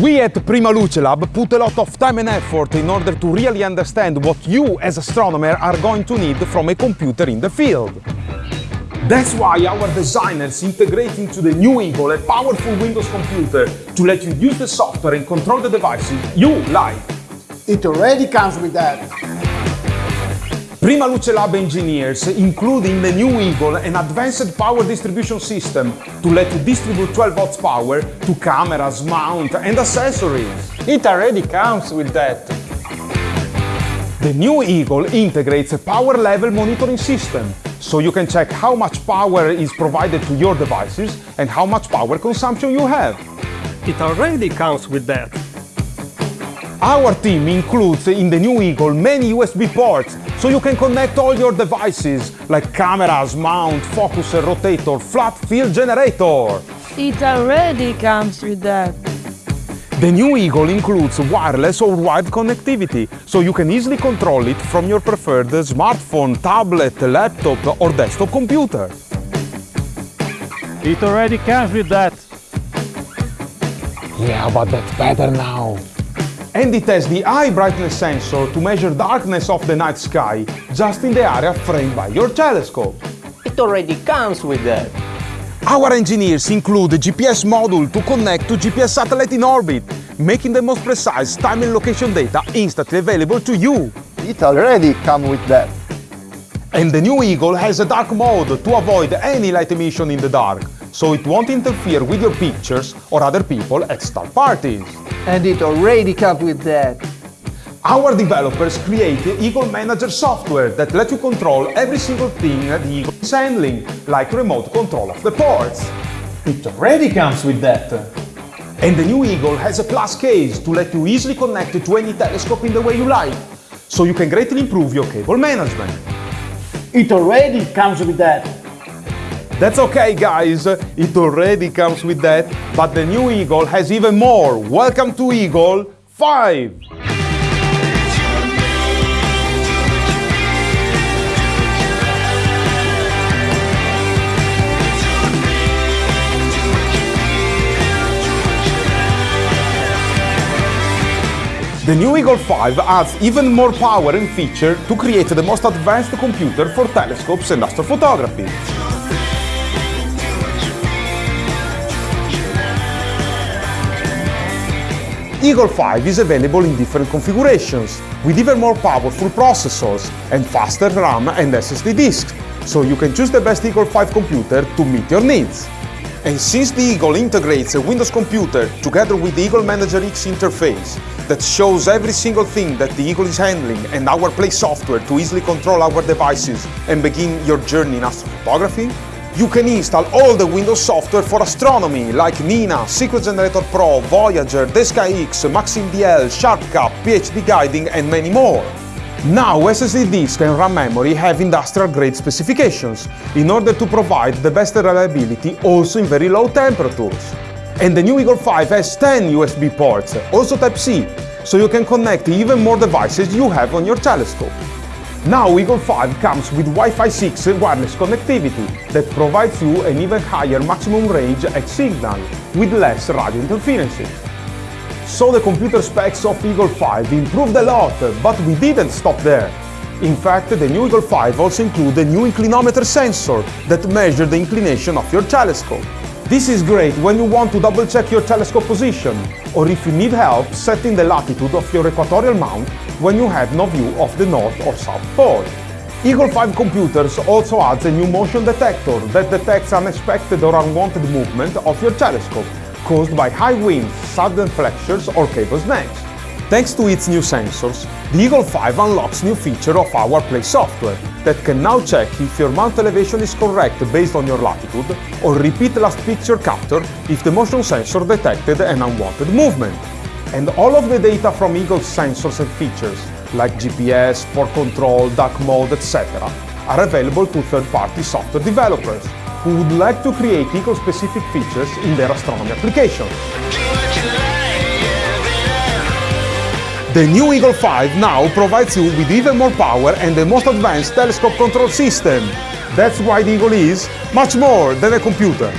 We at Prima Luce Lab put a lot of time and effort in order to really understand what you as astronomer are going to need from a computer in the field. That's why our designers integrate into the new Eagle a powerful Windows computer to let you use the software and control the devices you like. It already comes with that. Prima Luce Lab engineers include in the new Eagle an advanced power distribution system to let you distribute 12 watts power to cameras, mount and accessories. It already comes with that. The new Eagle integrates a power level monitoring system, so you can check how much power is provided to your devices and how much power consumption you have. It already comes with that. Our team includes in the new Eagle many USB ports, so you can connect all your devices like cameras, mount, focuser, rotator, flat field generator. It already comes with that. The new Eagle includes wireless or wired connectivity, so you can easily control it from your preferred smartphone, tablet, laptop or desktop computer. It already comes with that. Yeah, but that's better now. And it has the eye brightness sensor to measure darkness of the night sky just in the area framed by your telescope. It already comes with that. Our engineers include a GPS module to connect to GPS satellite in orbit, making the most precise time and location data instantly available to you. It already comes with that. And the new Eagle has a dark mode to avoid any light emission in the dark, so it won't interfere with your pictures or other people at star parties. And it already comes with that. Our developers create the Eagle Manager software that lets you control every single thing the Eagle is handling, like remote control of the ports. It already comes with that. And the new Eagle has a plus case to let you easily connect it to any telescope in the way you like, so you can greatly improve your cable management. It already comes with that. That's okay guys, it already comes with that, but the new Eagle has even more. Welcome to Eagle 5! The new Eagle 5 adds even more power and feature to create the most advanced computer for telescopes and astrophotography. Eagle 5 is available in different configurations, with even more powerful processors and faster RAM and SSD disks, so you can choose the best Eagle 5 computer to meet your needs. And since the Eagle integrates a Windows computer together with the Eagle Manager X interface that shows every single thing that the Eagle is handling and our Play software to easily control our devices and begin your journey in astrophotography, you can install all the Windows software for astronomy like Nina, Sequence Generator Pro, Voyager, TheSkyX, MaximDL, SharpCap, PhD Guiding and many more. Now SSD disk and RAM memory have industrial grade specifications in order to provide the best reliability also in very low temperatures. And the new Eagle 5 has 10 USB ports, also Type-C, so you can connect even more devices you have on your telescope. Now Eagle 5 comes with Wi-Fi 6 wireless connectivity that provides you an even higher maximum range X signal with less radio interferences. So the computer specs of Eagle 5 improved a lot, but we didn't stop there. In fact, the new Eagle 5 also includes a new inclinometer sensor that measures the inclination of your telescope. This is great when you want to double check your telescope position, or if you need help setting the latitude of your equatorial mount when you have no view of the North or South Pole. Eagle 5 computers also adds a new motion detector that detects unexpected or unwanted movement of your telescope caused by high winds, sudden flexures or cable snags. Thanks to its new sensors, the Eagle 5 unlocks new feature of our Play software that can now check if your mount elevation is correct based on your latitude or repeat last picture capture if the motion sensor detected an unwanted movement. And all of the data from Eagle's sensors and features, like GPS, port control, dark mode, etc., are available to third-party software developers who would like to create Eagle-specific features in their astronomy applications. The new Eagle 5 now provides you with even more power and the most advanced telescope control system. That's why the Eagle is much more than a computer.